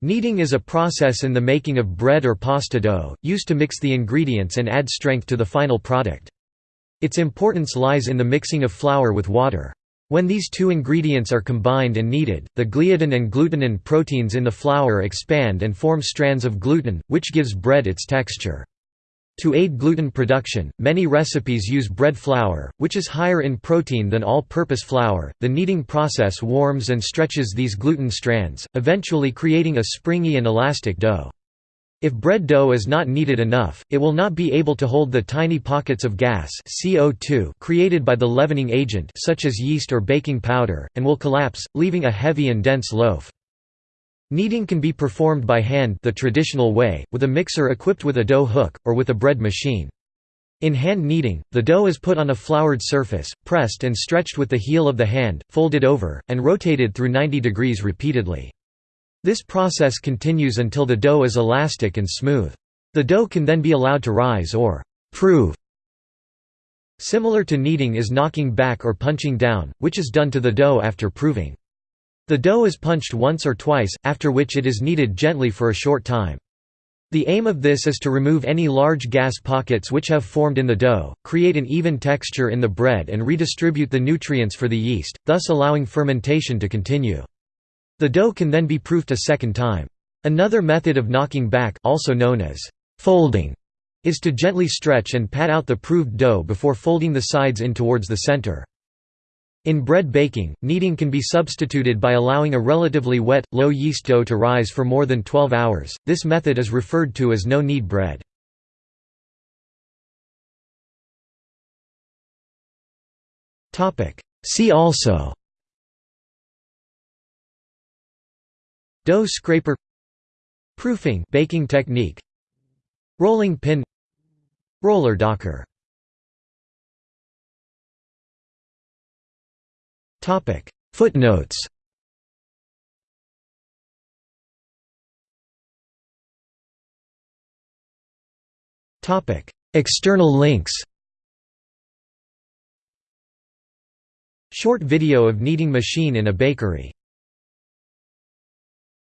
Kneading is a process in the making of bread or pasta dough, used to mix the ingredients and add strength to the final product. Its importance lies in the mixing of flour with water. When these two ingredients are combined and kneaded, the gliadin and glutenin proteins in the flour expand and form strands of gluten, which gives bread its texture. To aid gluten production, many recipes use bread flour, which is higher in protein than all-purpose flour. The kneading process warms and stretches these gluten strands, eventually creating a springy and elastic dough. If bread dough is not kneaded enough, it will not be able to hold the tiny pockets of gas CO2 created by the leavening agent such as yeast or baking powder, and will collapse, leaving a heavy and dense loaf. Kneading can be performed by hand the traditional way, with a mixer equipped with a dough hook, or with a bread machine. In hand kneading, the dough is put on a floured surface, pressed and stretched with the heel of the hand, folded over, and rotated through 90 degrees repeatedly. This process continues until the dough is elastic and smooth. The dough can then be allowed to rise or prove. Similar to kneading is knocking back or punching down, which is done to the dough after proving. The dough is punched once or twice, after which it is kneaded gently for a short time. The aim of this is to remove any large gas pockets which have formed in the dough, create an even texture in the bread and redistribute the nutrients for the yeast, thus allowing fermentation to continue. The dough can then be proofed a second time. Another method of knocking back also known as folding is to gently stretch and pat out the proved dough before folding the sides in towards the center. In bread baking, kneading can be substituted by allowing a relatively wet, low-yeast dough to rise for more than 12 hours. This method is referred to as no-knead bread. See also Dough scraper Proofing baking technique Rolling pin Roller docker Footnotes. External links. Short video of kneading machine in a bakery